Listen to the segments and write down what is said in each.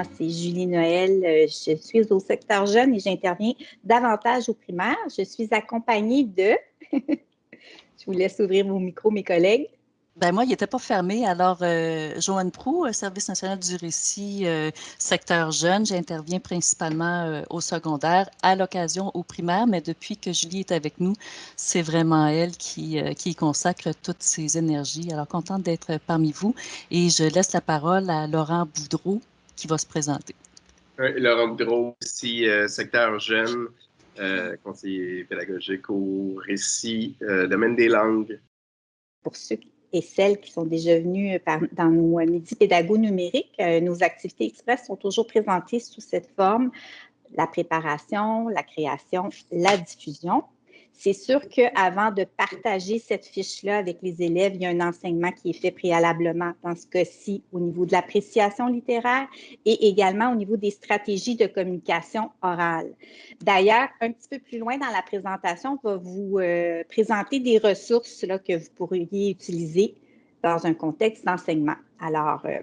Moi, c'est Julie Noël. Euh, je suis au secteur jeune et j'interviens davantage au primaire. Je suis accompagnée de. je vous laisse ouvrir vos micros, mes collègues. Ben moi, il n'était pas fermé. Alors, euh, Joanne Prou, euh, Service national du récit, secteur jeune, j'interviens principalement au secondaire, à l'occasion au primaire, mais depuis que Julie est avec nous, c'est vraiment elle qui, qui consacre toutes ses énergies. Alors, contente d'être parmi vous. Et je laisse la parole à Laurent Boudreau, qui va se présenter. Laurent Boudreau, aussi euh, secteur jeune, euh, conseiller pédagogique au récit, euh, domaine des langues. Pour ceux et celles qui sont déjà venus dans nos midi pédago numériques, nos activités express sont toujours présentées sous cette forme la préparation, la création, la diffusion. C'est sûr qu'avant de partager cette fiche-là avec les élèves, il y a un enseignement qui est fait préalablement, dans ce cas-ci, au niveau de l'appréciation littéraire et également au niveau des stratégies de communication orale. D'ailleurs, un petit peu plus loin dans la présentation, on va vous euh, présenter des ressources que vous pourriez utiliser dans un contexte d'enseignement. Alors, euh,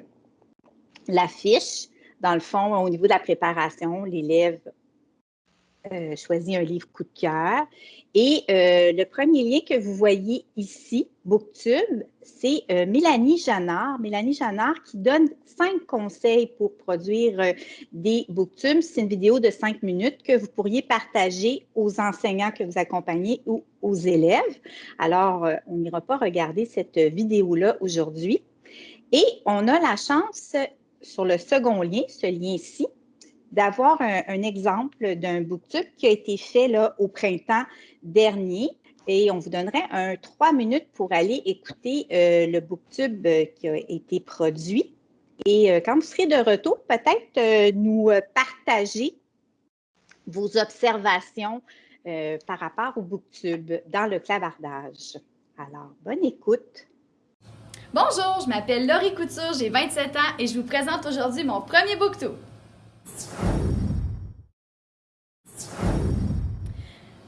la fiche, dans le fond, au niveau de la préparation, l'élève euh, choisi un livre coup de cœur. Et euh, le premier lien que vous voyez ici, Booktube, c'est euh, Mélanie Janard. Mélanie Janard qui donne cinq conseils pour produire des Booktubes. C'est une vidéo de cinq minutes que vous pourriez partager aux enseignants que vous accompagnez ou aux élèves. Alors, on n'ira pas regarder cette vidéo-là aujourd'hui. Et on a la chance sur le second lien, ce lien-ci, d'avoir un, exemple d'un booktube qui a été fait là, au printemps dernier. Et on vous donnerait un trois minutes pour aller écouter euh, le booktube euh, qui a été produit. Et euh, quand vous serez de retour, peut-être nous partager vos observations par rapport au booktube dans le clavardage. Alors, bonne écoute. Bonjour, je m'appelle Laurie Couture, j'ai 27 ans et je vous présente aujourd'hui mon premier booktube.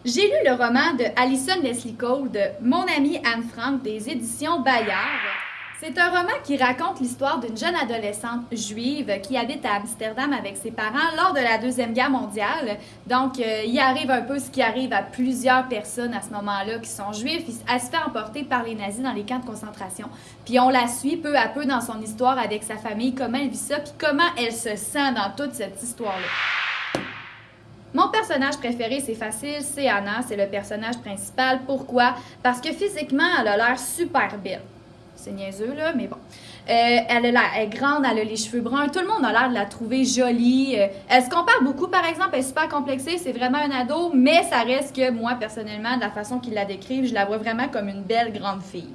J'ai lu le roman de Alison Leslie Cole de Mon amie Anne Frank des éditions Bayard. C'est un roman qui raconte l'histoire d'une jeune adolescente juive qui habite à Amsterdam avec ses parents lors de la Deuxième Guerre mondiale. Donc, euh, il arrive un peu ce qui arrive à plusieurs personnes à ce moment-là qui sont juives. Elle se fait emporter par les nazis dans les camps de concentration. Puis on la suit peu à peu dans son histoire avec sa famille, comment elle vit ça, puis comment elle se sent dans toute cette histoire-là. Mon personnage préféré, c'est facile, c'est Anna, c'est le personnage principal. Pourquoi? Parce que physiquement, elle a l'air super belle. C'est niaiseux, là, mais bon. Euh, elle, est grande, elle a les cheveux bruns. Tout le monde a l'air de la trouver jolie. Euh, elle se compare beaucoup, par exemple. Elle est super complexée. C'est vraiment un ado, mais ça reste que moi, personnellement, de la façon qu'il la décrivent, je la vois vraiment comme une belle grande fille.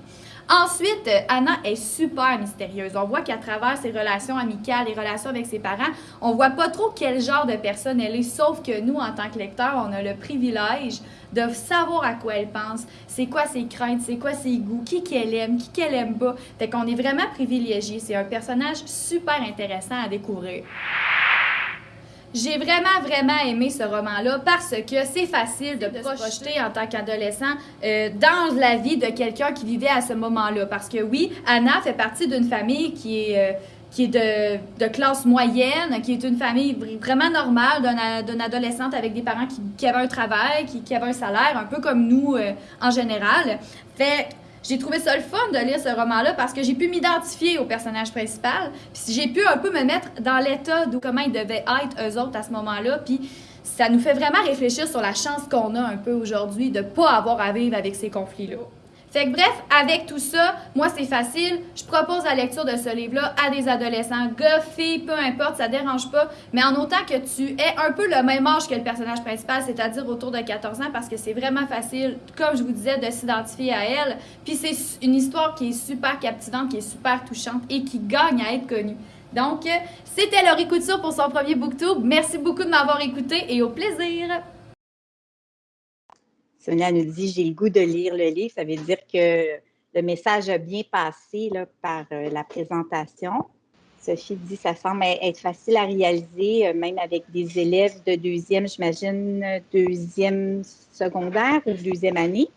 Ensuite, Anna est super mystérieuse. On voit qu'à travers ses relations amicales, les relations avec ses parents, on voit pas trop quel genre de personne elle est, sauf que nous, en tant que lecteurs, on a le privilège de savoir à quoi elle pense, c'est quoi ses craintes, c'est quoi ses goûts, qui qu'elle aime, qui qu'elle aime pas. Fait qu'on est vraiment privilégié. C'est un personnage super intéressant à découvrir. J'ai vraiment, vraiment aimé ce roman-là parce que c'est facile de, se projeter en tant qu'adolescent euh, dans la vie de quelqu'un qui vivait à ce moment-là. Parce que oui, Anna fait partie d'une famille qui est... Euh, qui est de, de, classe moyenne, qui est une famille vraiment normale d'une adolescente avec des parents qui, qui avaient un travail, qui, qui, avaient un salaire, un peu comme nous euh, en général. Fait j'ai trouvé ça le fun de lire ce roman-là parce que j'ai pu m'identifier au personnage principal. Puis j'ai pu un peu me mettre dans l'état de comment ils devaient être eux autres à ce moment-là. Puis ça nous fait vraiment réfléchir sur la chance qu'on a un peu aujourd'hui de ne pas avoir à vivre avec ces conflits-là. Fait que bref, avec tout ça, moi c'est facile. Je propose la lecture de ce livre-là à des adolescents, gars, filles, peu importe, ça dérange pas. Mais en autant que tu aies un peu le même âge que le personnage principal, c'est-à-dire autour de 14 ans, parce que c'est vraiment facile, comme je vous disais, de s'identifier à elle. Puis c'est une histoire qui est super captivante, qui est super touchante et qui gagne à être connue. Donc, c'était Laurie Couture pour son premier booktube. Merci beaucoup de m'avoir écouté et au plaisir! Sonia nous dit J'ai le goût de lire le livre. Ça veut dire que le message a bien passé là, par euh, la présentation. Sophie dit Ça semble être facile à réaliser, euh, même avec des élèves de deuxième, j'imagine, deuxième secondaire ou deuxième année.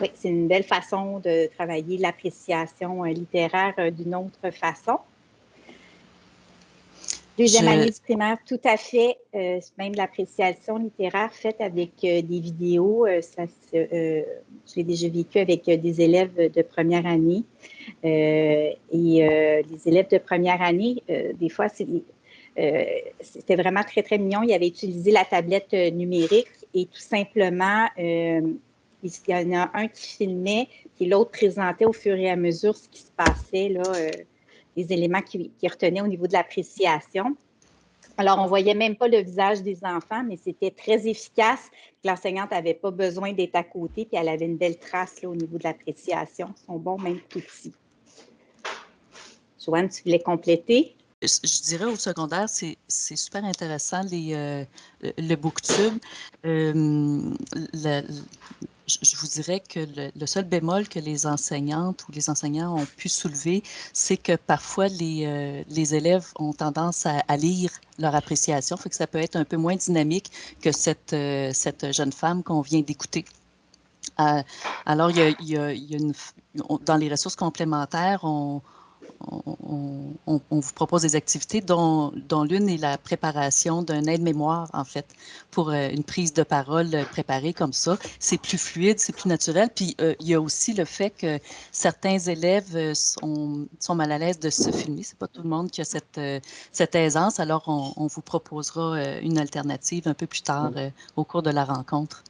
Oui, c'est une belle façon de travailler l'appréciation euh, littéraire d'une autre façon. Deuxième année du primaire, tout à fait. Euh, même l'appréciation littéraire faite avec euh, des vidéos, euh, ça, je l'ai déjà vécu avec des élèves de première année. et les élèves de première année, des fois, c'était vraiment très, très mignon. Ils avaient utilisé la tablette numérique et tout simplement, il y en a un qui filmait, puis l'autre présentait au fur et à mesure ce qui se passait là les éléments qui, retenaient au niveau de l'appréciation. Alors, on ne voyait même pas le visage des enfants, mais c'était très efficace. L'enseignante n'avait pas besoin d'être à côté, puis elle avait une belle trace au niveau de l'appréciation. Ils sont bons, même petits. Joanne, tu voulais compléter? Je dirais au secondaire, c'est super intéressant les, euh, le booktube. Je vous dirais que le, seul bémol que les enseignantes ou les enseignants ont pu soulever, c'est que parfois les, euh, élèves ont tendance à, lire leur appréciation, fait que ça peut être un peu moins dynamique que cette, euh, jeune femme qu'on vient d'écouter. Euh, alors, il y a une, dans les ressources complémentaires, on, on, vous propose des activités dont, l'une est la préparation d'un aide-mémoire, en fait, pour euh, une prise de parole préparée comme ça. C'est plus fluide, c'est plus naturel. Puis, euh, il y a aussi le fait que certains élèves euh, sont, sont mal à l'aise de se filmer. C'est pas tout le monde qui a cette, cette aisance. Alors, on, vous proposera une alternative un peu plus tard au cours de la rencontre.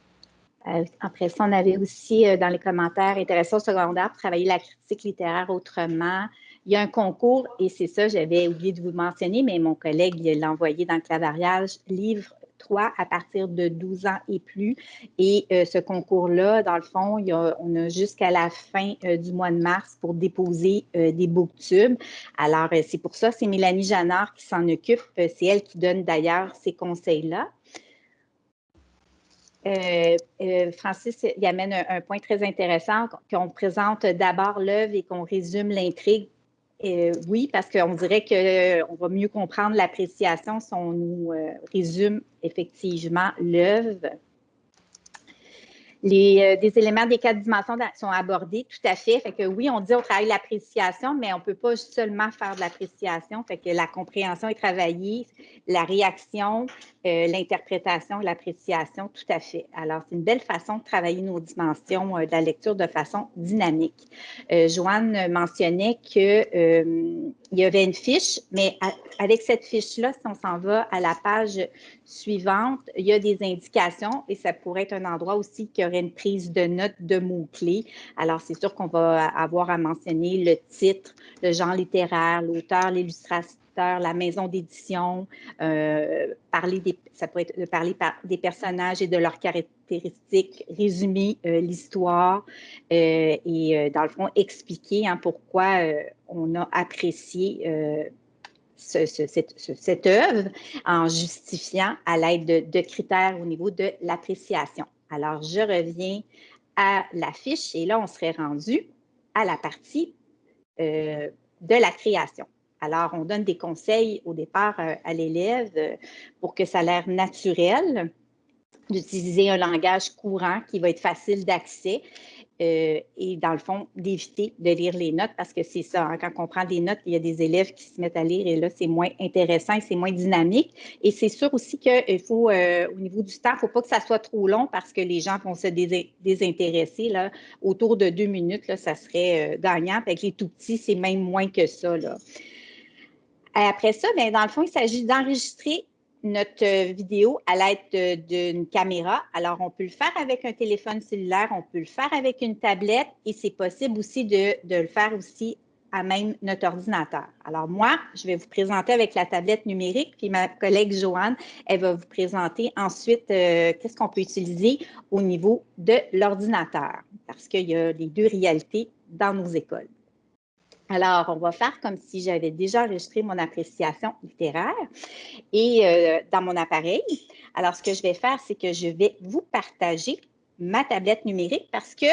Après ça, on avait aussi dans les commentaires intéressant au secondaire travailler la critique littéraire autrement, il y a un concours, et c'est ça, j'avais oublié de vous mentionner, mais mon collègue l'a envoyé dans le clavariage, livre 3 à partir de 12 ans et plus. Et euh, ce concours-là, dans le fond, on a jusqu'à la fin euh, du mois de mars pour déposer euh, des booktubes. Alors, c'est pour ça, c'est Mélanie Janard qui s'en occupe. c'est elle qui donne d'ailleurs ces conseils-là. Francis y amène un, point très intéressant, qu'on présente d'abord l'œuvre et qu'on résume l'intrigue euh, oui, parce qu'on dirait qu'on euh, va mieux comprendre l'appréciation si on nous euh, résume effectivement l'œuvre. Les, des éléments des quatre dimensions sont abordés, tout à fait. Que oui, on dit on travaille l'appréciation, mais on ne peut pas seulement faire de l'appréciation. Que la compréhension est travaillée, la réaction, euh, l'interprétation, l'appréciation, tout à fait. Alors, c'est une belle façon de travailler nos dimensions euh, de la lecture de façon dynamique. Euh, Joanne mentionnait qu'il y avait une fiche, mais avec cette fiche-là, si on s'en va à la page suivante, il y a des indications et ça pourrait être un endroit aussi qui aurait une prise de notes de mots-clés. Alors, c'est sûr qu'on va avoir à mentionner le titre, le genre littéraire, l'auteur, la maison d'édition, euh, parler des, ça parler par, des personnages et de leurs caractéristiques, résumer euh, l'histoire euh, et dans le fond expliquer hein, pourquoi on a apprécié cette, œuvre en justifiant à l'aide de, de, critères au niveau de l'appréciation. Alors, je reviens à la fiche et là, on serait rendu à la partie de la création. Alors, on donne des conseils au départ euh, à l'élève euh, pour que ça a l'air naturel d'utiliser un langage courant qui va être facile d'accès euh, et dans le fond, d'éviter de lire les notes parce que c'est ça, hein, quand on prend des notes, il y a des élèves qui se mettent à lire et là, c'est moins intéressant et c'est moins dynamique. Et c'est sûr aussi qu'il faut, au niveau du temps, il ne faut pas que ça soit trop long parce que les gens vont se désintéresser. Là. Autour de deux minutes, là, ça serait gagnant. Avec les tout petits, c'est même moins que ça. Là. Après ça, bien, dans le fond, il s'agit d'enregistrer notre vidéo à l'aide d'une caméra. Alors, on peut le faire avec un téléphone cellulaire, on peut le faire avec une tablette et c'est possible aussi de, le faire aussi à même notre ordinateur. Alors, moi, je vais vous présenter avec la tablette numérique, puis ma collègue Joanne, elle va vous présenter ensuite euh, qu'est-ce qu'on peut utiliser au niveau de l'ordinateur, parce qu'il y a les deux réalités dans nos écoles. Alors, on va faire comme si j'avais déjà enregistré mon appréciation littéraire et euh, dans mon appareil. Alors, ce que je vais faire, c'est que je vais vous partager ma tablette numérique parce que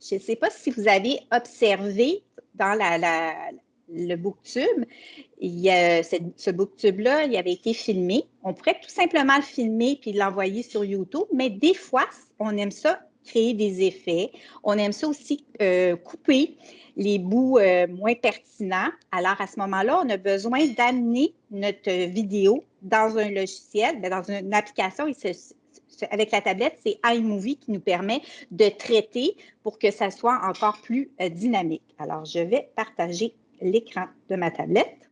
je ne sais pas si vous avez observé dans le booktube, il y ce booktube-là, il avait été filmé. On pourrait tout simplement le filmer puis l'envoyer sur YouTube, mais des fois, on aime ça créer des effets. On aime ça aussi euh, couper les bouts euh, moins pertinents. Alors, à ce moment-là, on a besoin d'amener notre vidéo dans un logiciel, ben, dans une application. avec la tablette, c'est iMovie qui nous permet de traiter pour que ça soit encore plus euh, dynamique. Alors, je vais partager l'écran de ma tablette.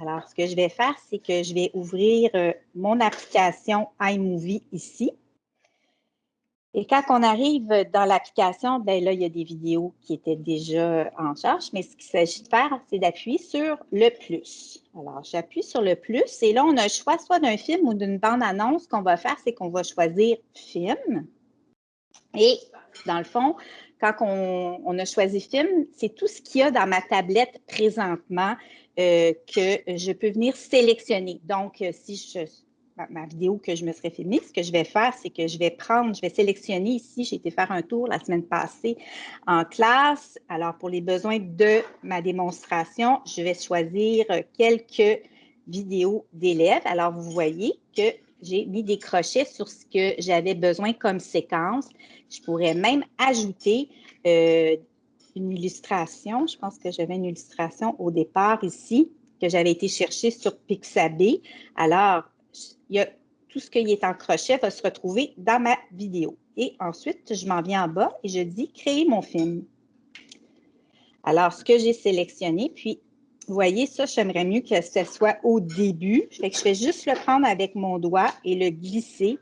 Alors, ce que je vais faire, c'est que je vais ouvrir mon application iMovie ici. Et quand on arrive dans l'application, ben là, il y a des vidéos qui étaient déjà en charge, mais ce qu'il s'agit de faire, c'est d'appuyer sur le plus. Alors, j'appuie sur le plus et là, on a le choix soit d'un film ou d'une bande-annonce. Ce qu'on va faire, c'est qu'on va choisir film. Et dans le fond, quand on, a choisi film, c'est tout ce qu'il y a dans ma tablette présentement euh, que je peux venir sélectionner. Donc, euh, si je ma, vidéo que je me serais filmée, ce que je vais faire, c'est que je vais prendre, je vais sélectionner ici, j'ai été faire un tour la semaine passée en classe. Alors, pour les besoins de ma démonstration, je vais choisir quelques vidéos d'élèves. Alors, vous voyez que j'ai mis des crochets sur ce que j'avais besoin comme séquence. Je pourrais même ajouter euh, une illustration. Je pense que j'avais une illustration au départ ici que j'avais été chercher sur Pixabay. Alors, tout ce qui est en crochet va se retrouver dans ma vidéo. Et ensuite, je m'en viens en bas et je dis « Créer mon film ». Alors, ce que j'ai sélectionné, puis vous voyez, ça, j'aimerais mieux que ce soit au début. Je vais juste le prendre avec mon doigt et le glisser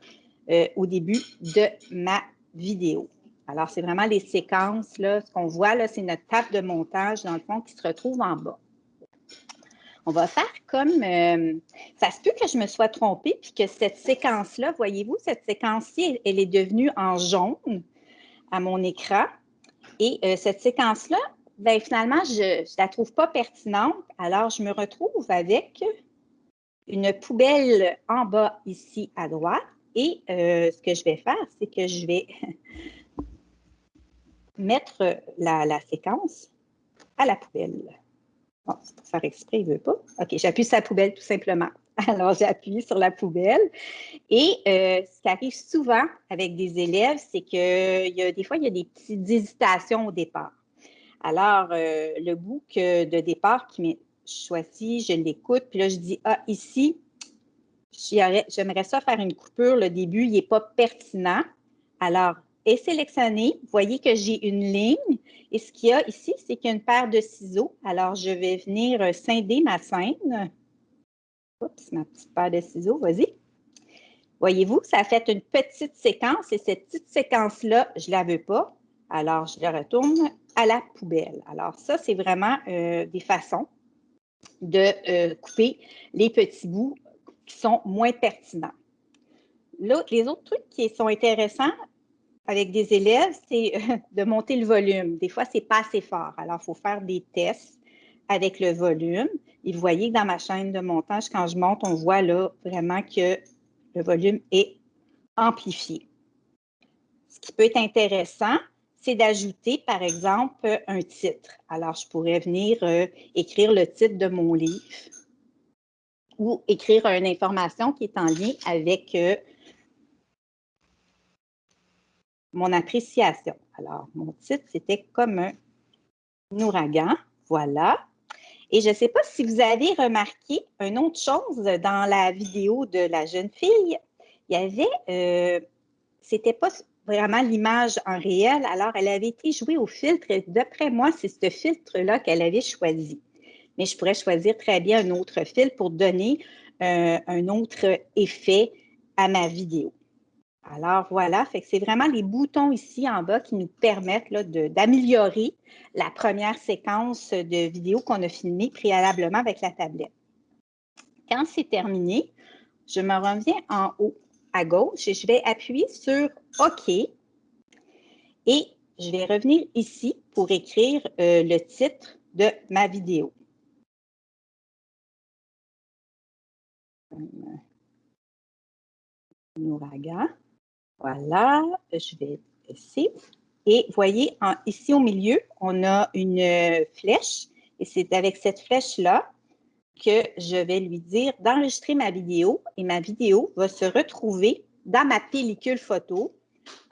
euh, au début de ma vidéo. Alors, c'est vraiment les séquences, là, ce qu'on voit, là, c'est notre table de montage, dans le fond, qui se retrouve en bas on va faire comme, euh, ça se peut que je me sois trompée, puis que cette séquence-là, voyez-vous, cette séquence-ci, elle, est devenue en jaune à mon écran. Et euh, cette séquence-là, ben, finalement, je ne la trouve pas pertinente. Alors, je me retrouve avec une poubelle en bas ici à droite. Et euh, ce que je vais faire, c'est que je vais mettre la séquence à la poubelle. Bon, c'est pour faire exprès, il ne veut pas. OK, j'appuie sur la poubelle tout simplement. Alors, j'appuie sur la poubelle. Et euh, ce qui arrive souvent avec des élèves, c'est que y a, des fois, il y a des petites hésitations au départ. Alors, euh, le bout de départ qui m'est choisi, je l'écoute, puis là, je dis, ah, ici, j'aimerais ça faire une coupure, le début, il n'est pas pertinent. Alors, est sélectionné. Vous voyez que j'ai une ligne. Et ce qu'il y a ici, c'est qu'il y a une paire de ciseaux. Alors, je vais venir euh, scinder ma scène. Oups, ma petite paire de ciseaux, vas-y. Voyez-vous, ça a fait une petite séquence et cette petite séquence-là, je ne la veux pas. Alors, je la retourne à la poubelle. Alors, ça, c'est vraiment euh, des façons de euh, couper les petits bouts qui sont moins pertinents. les autres trucs qui sont intéressants, avec des élèves, c'est de monter le volume. Des fois, ce n'est pas assez fort. Alors, il faut faire des tests avec le volume. Et vous voyez que dans ma chaîne de montage, quand je monte, on voit là vraiment que le volume est amplifié. Ce qui peut être intéressant, c'est d'ajouter, par exemple, un titre. Alors, je pourrais venir euh, écrire le titre de mon livre ou écrire une information qui est en lien avec euh, mon appréciation. Alors, mon titre, c'était comme un ouragan. Voilà. Et je ne sais pas si vous avez remarqué une autre chose dans la vidéo de la jeune fille. Il y avait, euh, c'était pas vraiment l'image en réel, alors elle avait été jouée au filtre. D'après moi, c'est ce filtre-là qu'elle avait choisi. Mais je pourrais choisir très bien un autre filtre pour donner euh, un autre effet à ma vidéo. Alors voilà, c'est vraiment les boutons ici en bas qui nous permettent d'améliorer la première séquence de vidéo qu'on a filmée préalablement avec la tablette. Quand c'est terminé, je me reviens en haut à gauche et je vais appuyer sur OK et je vais revenir ici pour écrire euh, le titre de ma vidéo. ouragan. Voilà, je vais ici. Et voyez, ici au milieu, on a une flèche. Et c'est avec cette flèche-là que je vais lui dire d'enregistrer ma vidéo. Et ma vidéo va se retrouver dans ma pellicule photo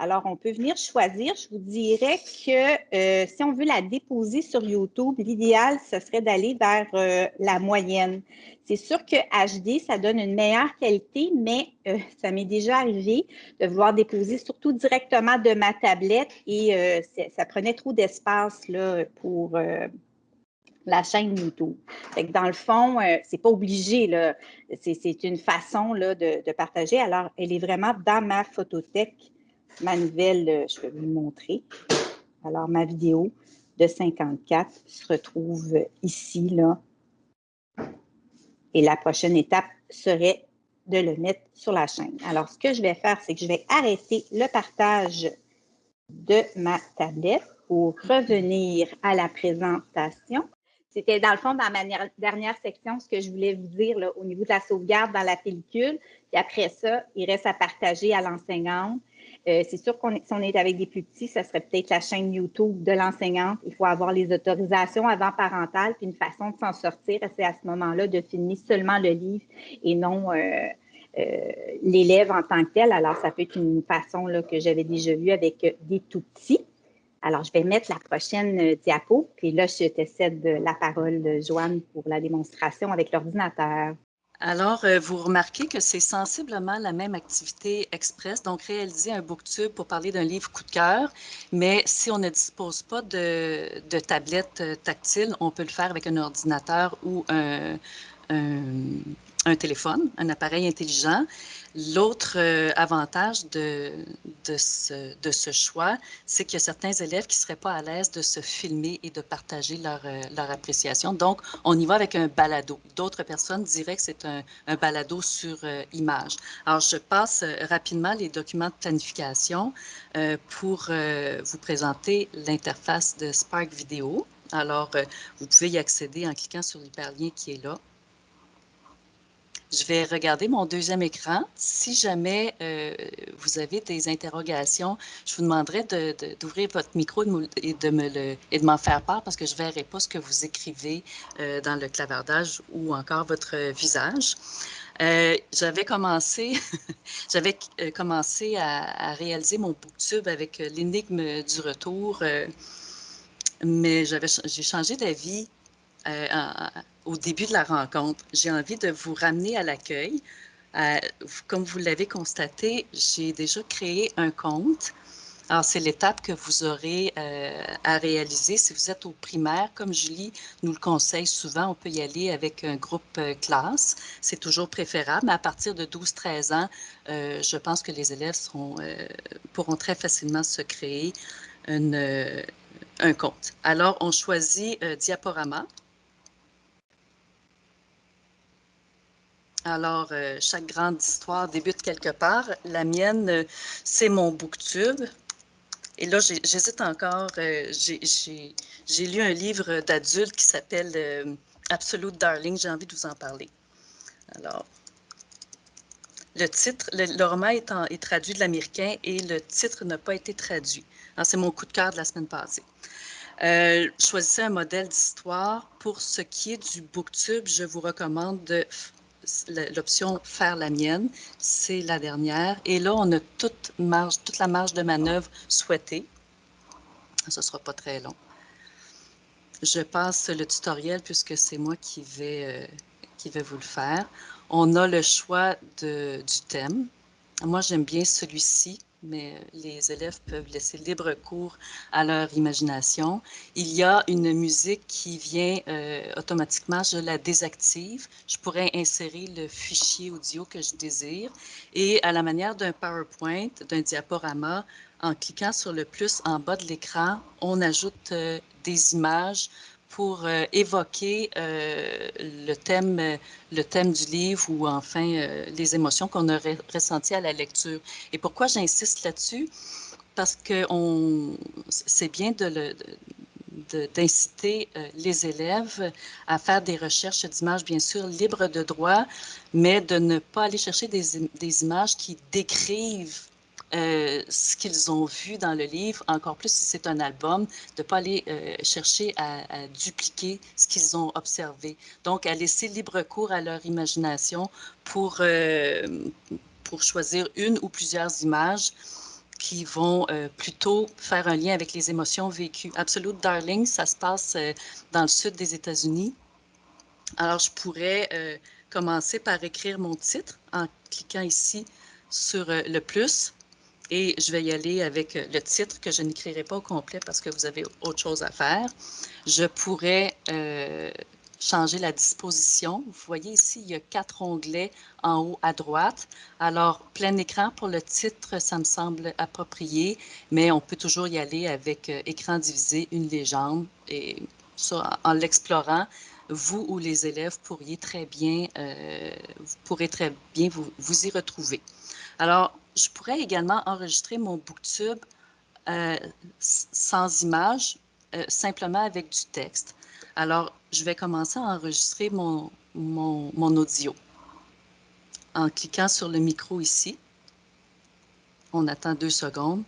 Alors, on peut venir choisir. Je vous dirais que euh, si on veut la déposer sur YouTube, l'idéal, ce serait d'aller vers euh, la moyenne. C'est sûr que HD, ça donne une meilleure qualité, mais euh, ça m'est déjà arrivé de vouloir déposer surtout directement de ma tablette et ça prenait trop d'espace pour la chaîne YouTube. dans le fond, ce c'est pas obligé, c'est une façon de, partager. Alors, elle est vraiment dans ma photothèque ma nouvelle, euh, je vais vous le montrer. Alors, ma vidéo de 54 se retrouve ici, là. Et la prochaine étape serait de le mettre sur la chaîne. Alors, ce que je vais faire, c'est que je vais arrêter le partage de ma tablette pour revenir à la présentation. C'était dans le fond, dans ma dernière section, ce que je voulais vous dire au niveau de la sauvegarde dans la pellicule. Et après ça, il reste à partager à l'enseignante euh, c'est sûr qu'on si on est avec des plus petits, ça serait peut-être la chaîne YouTube de l'enseignante. Il faut avoir les autorisations avant parentales, puis une façon de s'en sortir, c'est à ce moment-là de finir seulement le livre et non euh, euh, l'élève en tant que tel. Alors, ça peut être une façon là, que j'avais déjà vue avec des tout petits. Alors, je vais mettre la prochaine diapo, puis là, je te cède la parole Joanne pour la démonstration avec l'ordinateur. Alors, euh, vous remarquez que c'est sensiblement la même activité express, donc réaliser un booktube pour parler d'un livre coup de cœur, mais si on ne dispose pas de, de tablette euh, tactile, on peut le faire avec un ordinateur ou un, téléphone, un appareil intelligent. L'autre euh, avantage de, de, ce, choix, c'est qu'il y a certains élèves qui ne seraient pas à l'aise de se filmer et de partager leur, euh, leur, appréciation. Donc, on y va avec un balado. D'autres personnes diraient que c'est un, balado sur euh, image. Alors, je passe rapidement les documents de planification pour vous présenter l'interface de Spark Vidéo. Alors, vous pouvez y accéder en cliquant sur l'hyperlien qui est là. Je vais regarder mon deuxième écran. Si jamais euh, vous avez des interrogations, je vous demanderai d'ouvrir votre micro et de m'en faire part parce que je ne verrai pas ce que vous écrivez euh, dans le clavardage ou encore votre visage. Euh, j'avais commencé, j'avais commencé à, réaliser mon booktube avec l'énigme du retour, mais j'ai changé d'avis au début de la rencontre. J'ai envie de vous ramener à l'accueil. Euh, comme vous l'avez constaté, j'ai déjà créé un compte. Alors, c'est l'étape que vous aurez euh, à réaliser si vous êtes au primaire. Comme Julie nous le conseille souvent, on peut y aller avec un groupe euh, classe. C'est toujours préférable. Mais à partir de 12-13 ans, je pense que les élèves pourront très facilement se créer un compte. Alors, on choisit Diaporama. Alors, euh, chaque grande histoire débute quelque part. La mienne, euh, c'est mon booktube. Et là, j'hésite encore. Euh, j'ai lu un livre d'adulte qui s'appelle Absolute Darling. J'ai envie de vous en parler. Alors, le titre, le, roman est, est, traduit de l'américain et le titre n'a pas été traduit. C'est mon coup de cœur de la semaine passée. choisissez un modèle d'histoire. Pour ce qui est du booktube, je vous recommande de l'option faire la mienne, c'est la dernière. Et là, on a toute, marge, toute la marge de manœuvre souhaitée. Ce ne sera pas très long. Je passe le tutoriel puisque c'est moi qui vais, euh, qui vais vous le faire. On a le choix de, du thème. Moi, j'aime bien celui-ci mais euh, les élèves peuvent laisser libre cours à leur imagination. Il y a une musique qui vient euh, automatiquement, je la désactive. Je pourrais insérer le fichier audio que je désire et à la manière d'un PowerPoint, d'un diaporama, en cliquant sur le plus en bas de l'écran, on ajoute euh, des images pour euh, évoquer euh, le, thème, euh, le thème du livre ou enfin les émotions qu'on aurait ressenties à la lecture. Et pourquoi j'insiste là-dessus? Parce que c'est bien d'inciter les élèves à faire des recherches d'images, bien sûr, libres de droit, mais de ne pas aller chercher des images qui décrivent euh, ce qu'ils ont vu dans le livre, encore plus si c'est un album, de ne pas aller euh, chercher à, dupliquer ce qu'ils ont observé. Donc, à laisser libre cours à leur imagination pour, euh, pour choisir une ou plusieurs images qui vont plutôt faire un lien avec les émotions vécues. Absolute Darling, ça se passe dans le sud des États-Unis. Alors, je pourrais commencer par écrire mon titre en cliquant ici sur le plus et je vais y aller avec le titre que je n'écrirai pas au complet parce que vous avez autre chose à faire. Je pourrais euh, changer la disposition. Vous voyez ici, il y a quatre onglets en haut à droite. Alors, plein écran pour le titre, ça me semble approprié, mais on peut toujours y aller avec euh, écran divisé, une légende. Et en l'explorant, vous ou les élèves pourriez très bien, euh, vous très bien vous, vous y retrouver. Alors, je pourrais également enregistrer mon booktube euh, sans image, euh, simplement avec du texte. Alors, je vais commencer à enregistrer mon, audio en cliquant sur le micro ici. On attend deux secondes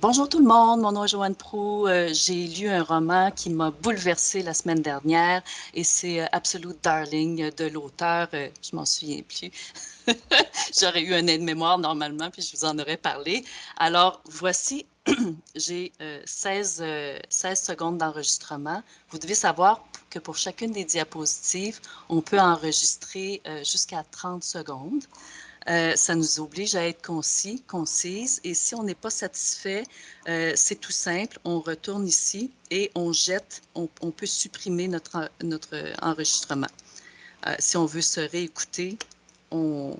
bonjour tout le monde, mon nom est Joanne Prou. Euh, j'ai lu un roman qui m'a bouleversé la semaine dernière et c'est Absolute Darling de l'auteur, euh, je m'en souviens plus. J'aurais eu un aide-mémoire normalement, puis je vous en aurais parlé. Alors, voici, j'ai 16, 16 secondes d'enregistrement. Vous devez savoir que pour chacune des diapositives, on peut enregistrer jusqu'à 30 secondes. Euh, ça nous oblige à être concis, concise. Et si on n'est pas satisfait, euh, c'est tout simple. On retourne ici et on jette, on, peut supprimer notre, enregistrement. Euh, si on veut se réécouter, on...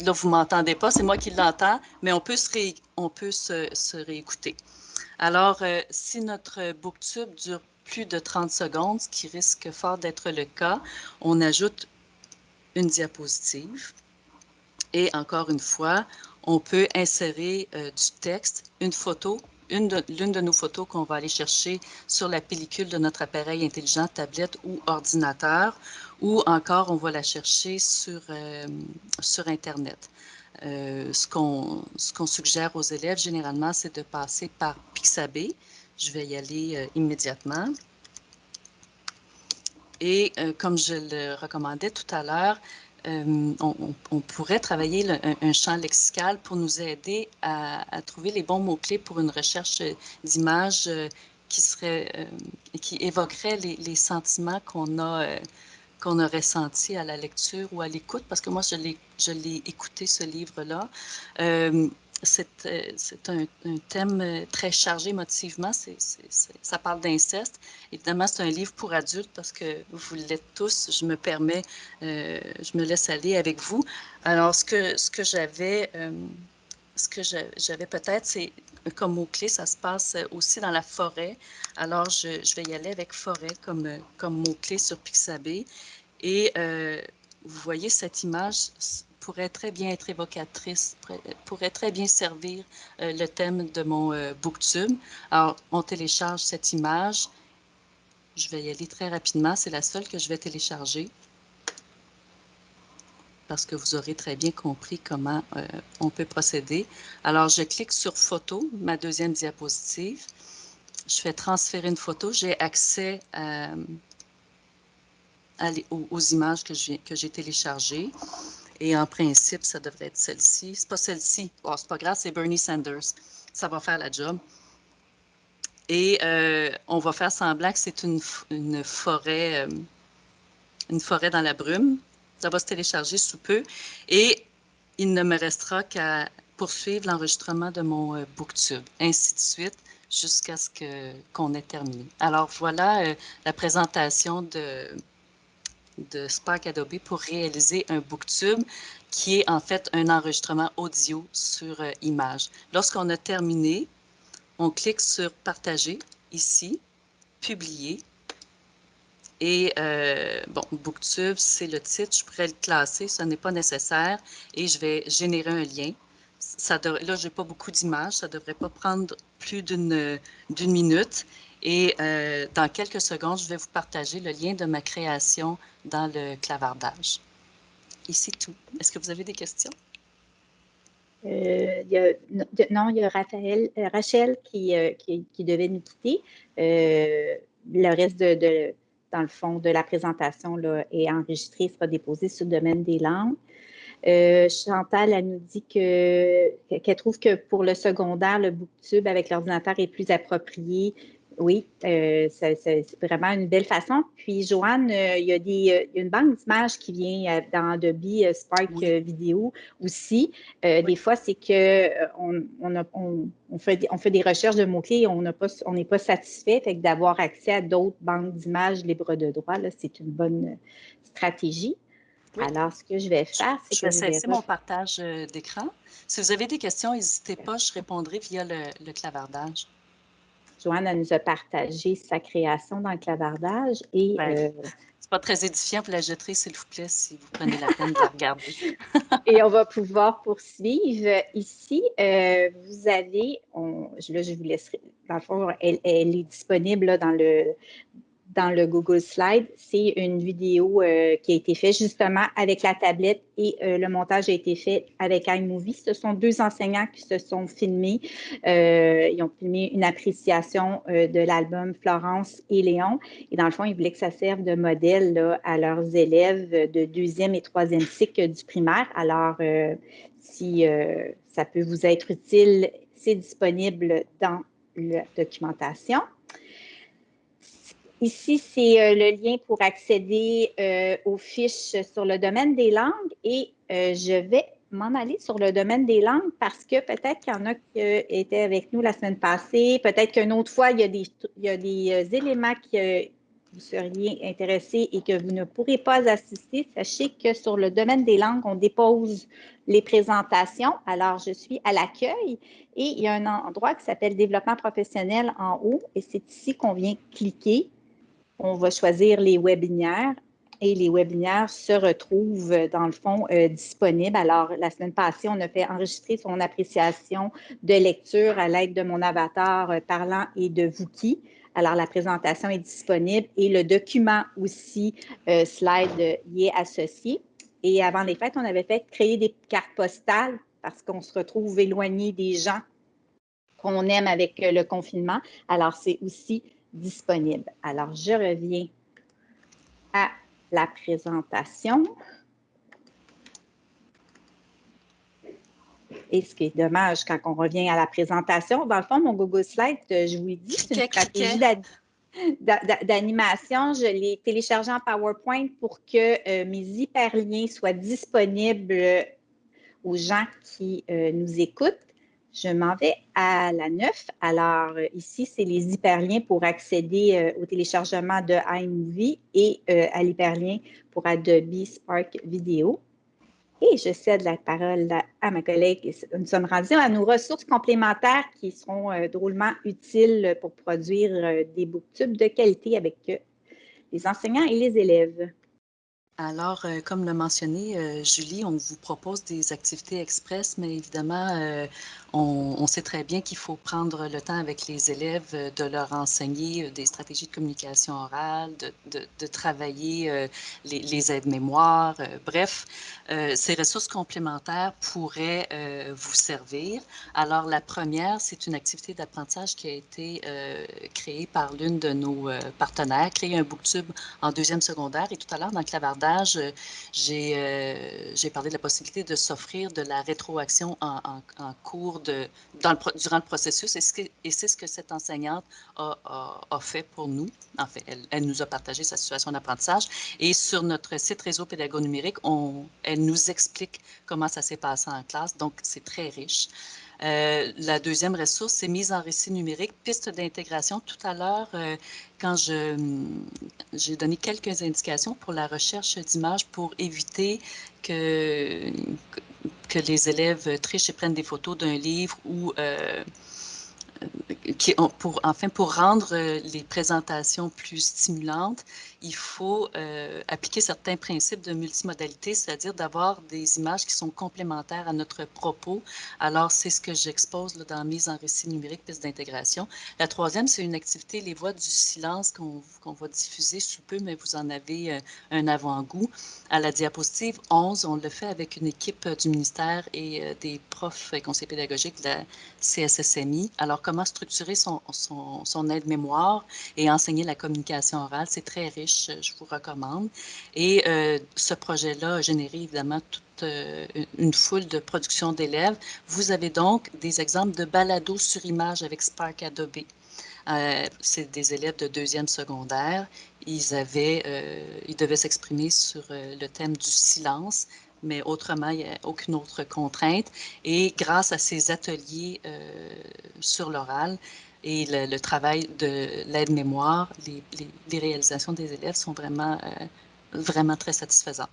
Là, vous ne m'entendez pas, c'est moi qui l'entends, mais on peut se, on peut se, réécouter. Alors, si notre booktube dure plus de 30 secondes, ce qui risque fort d'être le cas, on ajoute une diapositive. Et encore une fois, on peut insérer euh, du texte, une photo, l'une de, nos photos qu'on va aller chercher sur la pellicule de notre appareil intelligent, tablette ou ordinateur, ou encore on va la chercher sur, euh, sur Internet. Euh, ce qu'on suggère aux élèves généralement, c'est de passer par Pixabay. Je vais y aller immédiatement. Et comme je le recommandais tout à l'heure, euh, on, pourrait travailler un, champ lexical pour nous aider à, trouver les bons mots-clés pour une recherche d'images euh, qui serait, euh, qui évoquerait les, sentiments qu'on a, qu'on a ressentis à la lecture ou à l'écoute, parce que moi, je l'ai écouté, ce livre-là c'est euh, un, thème euh, très chargé émotivement. ça parle d'inceste. Évidemment, c'est un livre pour adultes parce que vous l'êtes tous. Je me permets, euh, je me laisse aller avec vous. Alors, ce que, j'avais, ce que j'avais peut-être, c'est comme mot-clé, ça se passe aussi dans la forêt. Alors, je, vais y aller avec forêt comme mot-clé sur Pixabay. Et vous voyez cette image, pourrait très bien être évocatrice, pourrait très bien servir euh, le thème de mon euh, booktube. Alors, on télécharge cette image. Je vais y aller très rapidement. C'est la seule que je vais télécharger parce que vous aurez très bien compris comment euh, on peut procéder. Alors, je clique sur Photo, ma deuxième diapositive. Je fais transférer une photo. J'ai accès aux, images que j'ai téléchargées. Et en principe, ça devrait être celle-ci. C'est pas celle-ci. Oh, c'est pas grave, c'est Bernie Sanders. Ça va faire la job. Et euh, on va faire semblant que c'est une, forêt, euh, une forêt dans la brume. Ça va se télécharger sous peu. Et il ne me restera qu'à poursuivre l'enregistrement de mon euh, booktube, ainsi de suite, jusqu'à ce qu'on ait terminé. Alors voilà la présentation de, de Spark Adobe pour réaliser un booktube qui est en fait un enregistrement audio sur euh, image. Lorsqu'on a terminé, on clique sur Partager ici, Publier. Et euh, bon, Booktube, c'est le titre, je pourrais le classer, ce n'est pas nécessaire. Et je vais générer un lien. Ça là, je n'ai pas beaucoup d'images, ça ne devrait pas prendre plus d'une minute. Et euh, dans quelques secondes, je vais vous partager le lien de ma création dans le clavardage. Et c'est tout. Est-ce que vous avez des questions? Euh, non, il y a Raphaël, euh, Rachel qui, qui, devait nous quitter. le reste, de, dans le fond, de la présentation là, est enregistré, sera déposé sur le domaine des langues. Chantal, elle nous dit qu'elle trouve que pour le secondaire, le booktube avec l'ordinateur est plus approprié oui, euh, c'est vraiment une belle façon. Puis, Joanne, euh, il, y a des, une banque d'images qui vient euh, dans Adobe Spark Vidéo aussi. des fois, c'est qu'on on, on, fait, on fait des recherches de mots-clés et on n'est pas, pas satisfait. Fait que d'avoir accès à d'autres banques d'images libres de droit, c'est une bonne stratégie. Alors, ce que je vais faire, c'est que je vais cesser mon partage d'écran. Si vous avez des questions, n'hésitez pas, je répondrai via le clavardage. Joanne nous a partagé sa création dans le clavardage et ben, euh, c'est pas très édifiant, vous la jetterez, s'il vous plaît, si vous prenez la peine de la regarder. et on va pouvoir poursuivre. Ici, euh, vous avez, on, là, je vous laisserai, dans le fond, elle, elle est disponible dans le, dans le Google Slide, c'est une vidéo euh, qui a été faite justement avec la tablette et euh, le montage a été fait avec iMovie. Ce sont deux enseignants qui se sont filmés. Euh, ils ont filmé une appréciation de l'album Florence et Léon. Et dans le fond, ils voulaient que ça serve de modèle à leurs élèves de deuxième et troisième cycle du primaire. Alors, si ça peut vous être utile, c'est disponible dans la documentation. Ici, c'est euh, le lien pour accéder euh, aux fiches sur le domaine des langues et euh, je vais m'en aller sur le domaine des langues parce que peut-être qu'il y en a qui étaient avec nous la semaine passée, peut-être qu'une autre fois, il y a des, il y a des éléments que vous seriez intéressés et que vous ne pourrez pas assister. Sachez que sur le domaine des langues, on dépose les présentations. Alors, je suis à l'accueil et il y a un endroit qui s'appelle Développement professionnel en haut et c'est ici qu'on vient cliquer on va choisir les webinaires et les webinaires se retrouvent, dans le fond, euh, disponibles. Alors, la semaine passée, on a fait enregistrer son appréciation de lecture à l'aide de mon avatar euh, parlant et de Wookie. Alors, la présentation est disponible et le document aussi, euh, slide, y est associé. Et avant les fêtes, on avait fait créer des cartes postales parce qu'on se retrouve éloigné des gens qu'on aime avec le confinement. Alors, c'est aussi disponible. Alors, je reviens à la présentation. Et ce qui est dommage quand on revient à la présentation, dans le fond, mon Google Slide, euh, je vous dit, c'est une stratégie d'animation. Je l'ai téléchargé en PowerPoint pour que euh, mes hyperliens soient disponibles aux gens qui euh, nous écoutent. Je m'en vais à la 9. Alors, euh, ici, c'est les hyperliens pour accéder euh, au téléchargement de iMovie et euh, à l'hyperlien pour Adobe Spark Video. Et je cède la parole à ma collègue. Nous sommes rendus à nos ressources complémentaires qui seront drôlement utiles pour produire des booktubes de qualité avec les enseignants et les élèves. Alors, euh, comme l'a mentionné euh, Julie, on vous propose des activités express, mais évidemment, euh, on, sait très bien qu'il faut prendre le temps avec les élèves de leur enseigner des stratégies de communication orale, de, travailler les, aides-mémoires. bref, ces ressources complémentaires pourraient vous servir. Alors, la première, c'est une activité d'apprentissage qui a été créée par l'une de nos partenaires, créer un booktube en deuxième secondaire. Et tout à l'heure, dans le clavardage, euh, j'ai parlé de la possibilité de s'offrir de la rétroaction en, cours dans durant le processus et c'est ce que cette enseignante a, fait pour nous. En fait, elle, nous a partagé sa situation d'apprentissage et sur notre site réseau pédago numérique, on, elle nous explique comment ça s'est passé en classe, donc c'est très riche. Euh, la deuxième ressource, c'est mise en récit numérique, piste d'intégration. Tout à l'heure, euh, quand j'ai donné quelques indications pour la recherche d'images pour éviter que, que les élèves trichent et prennent des photos d'un livre ou euh, pour, enfin, pour rendre euh, les présentations plus stimulantes, il faut euh, appliquer certains principes de multimodalité, c'est-à-dire d'avoir des images qui sont complémentaires à notre propos. Alors, c'est ce que j'expose dans Mise en récit numérique, piste d'intégration. La troisième, c'est une activité, les voix du silence qu'on va diffuser sous peu, mais vous en avez euh, un avant-goût. À la diapositive 11, on le fait avec une équipe du ministère et des profs et conseillers pédagogiques de la CSSMI. Alors, comme structurer son, aide-mémoire et enseigner la communication orale. C'est très riche, je vous recommande. Et ce projet-là a généré évidemment toute une foule de productions d'élèves. Vous avez donc des exemples de balado sur image avec Spark Adobe. Euh, c'est des élèves de deuxième secondaire. Ils, avaient, euh, ils devaient s'exprimer sur euh, le thème du silence, mais autrement, il n'y a aucune autre contrainte. Et grâce à ces ateliers sur l'oral, et le, travail de l'aide-mémoire, les, les, réalisations des élèves sont vraiment, vraiment très satisfaisantes.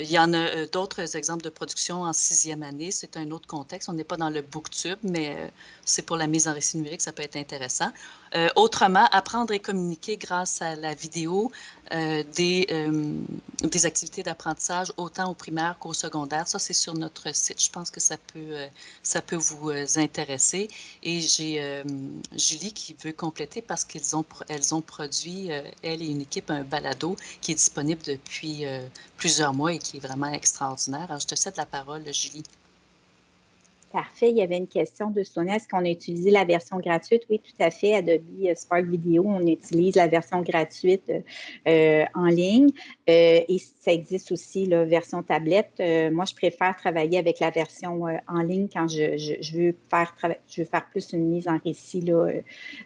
Il y en a euh, d'autres exemples de production en sixième année. C'est un autre contexte. On n'est pas dans le booktube, mais euh, c'est pour la mise en récit numérique, ça peut être intéressant. Euh, autrement, apprendre et communiquer grâce à la vidéo des, activités d'apprentissage autant au primaire qu'au secondaire. Ça, c'est sur notre site. Je pense que ça peut, ça peut vous intéresser. Et j'ai Julie qui veut compléter parce qu'elles ont, produit, elle et une équipe, un balado qui est disponible depuis plusieurs mois qui est vraiment extraordinaire. Alors, je te cède la parole, Julie. Parfait. Il y avait une question de Sonia. Est-ce qu'on a utilisé la version gratuite? Oui, tout à fait. Adobe euh, Spark Video, on utilise la version gratuite euh, en ligne. Euh, et ça existe aussi la version tablette. moi, je préfère travailler avec la version en ligne quand je, veux faire je veux faire plus une mise en récit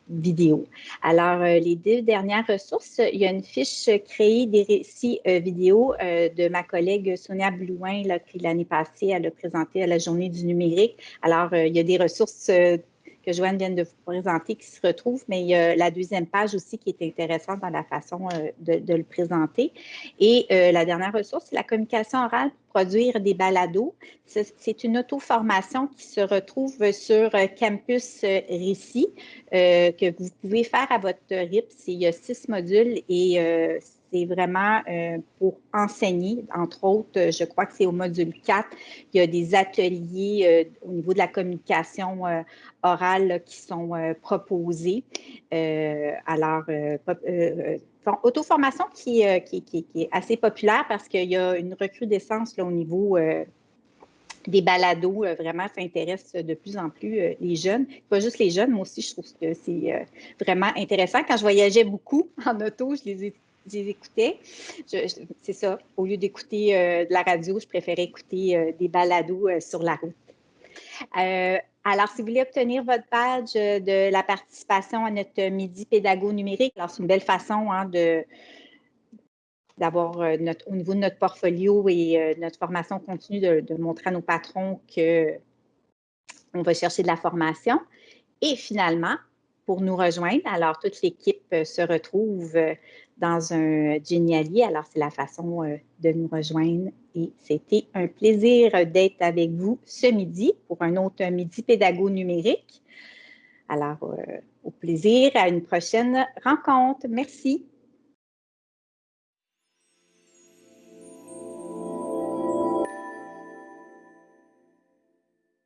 vidéo. Alors, les deux dernières ressources, il y a une fiche créée des récits vidéo de ma collègue Sonia Blouin, qui l'année passée, elle a présenté à la journée du numérique. Alors, euh, il y a des ressources euh, que Joanne vient de vous présenter qui se retrouvent, mais il y a la deuxième page aussi qui est intéressante dans la façon euh, de, le présenter. Et la dernière ressource, c'est la communication orale pour produire des balados. C'est une auto-formation qui se retrouve sur Campus Récit que vous pouvez faire à votre rythme. Il y a six modules et c'est vraiment euh, pour enseigner. Entre autres, je crois que c'est au module 4, il y a des ateliers euh, au niveau de la communication euh, orale qui sont proposés. alors, auto-formation qui, est assez populaire parce qu'il y a une recrudescence au niveau des balados, vraiment, ça intéresse de plus en plus les jeunes. Pas juste les jeunes, moi aussi, je trouve que c'est vraiment intéressant. Quand je voyageais beaucoup en auto, je les j'écoutais. C'est ça. Au lieu d'écouter euh, de la radio, je préférais écouter euh, des balados euh, sur la route. alors, si vous voulez obtenir votre badge de la participation à notre midi pédago numérique, alors c'est une belle façon hein, de d'avoir au niveau de notre portfolio et notre formation continue de, de, montrer à nos patrons qu'on va chercher de la formation. Et finalement, pour nous rejoindre, alors toute l'équipe se retrouve dans un Geniali. Alors, c'est la façon euh, de nous rejoindre et c'était un plaisir d'être avec vous ce midi pour un autre midi pédago numérique. Alors, euh, au plaisir, à une prochaine rencontre. Merci.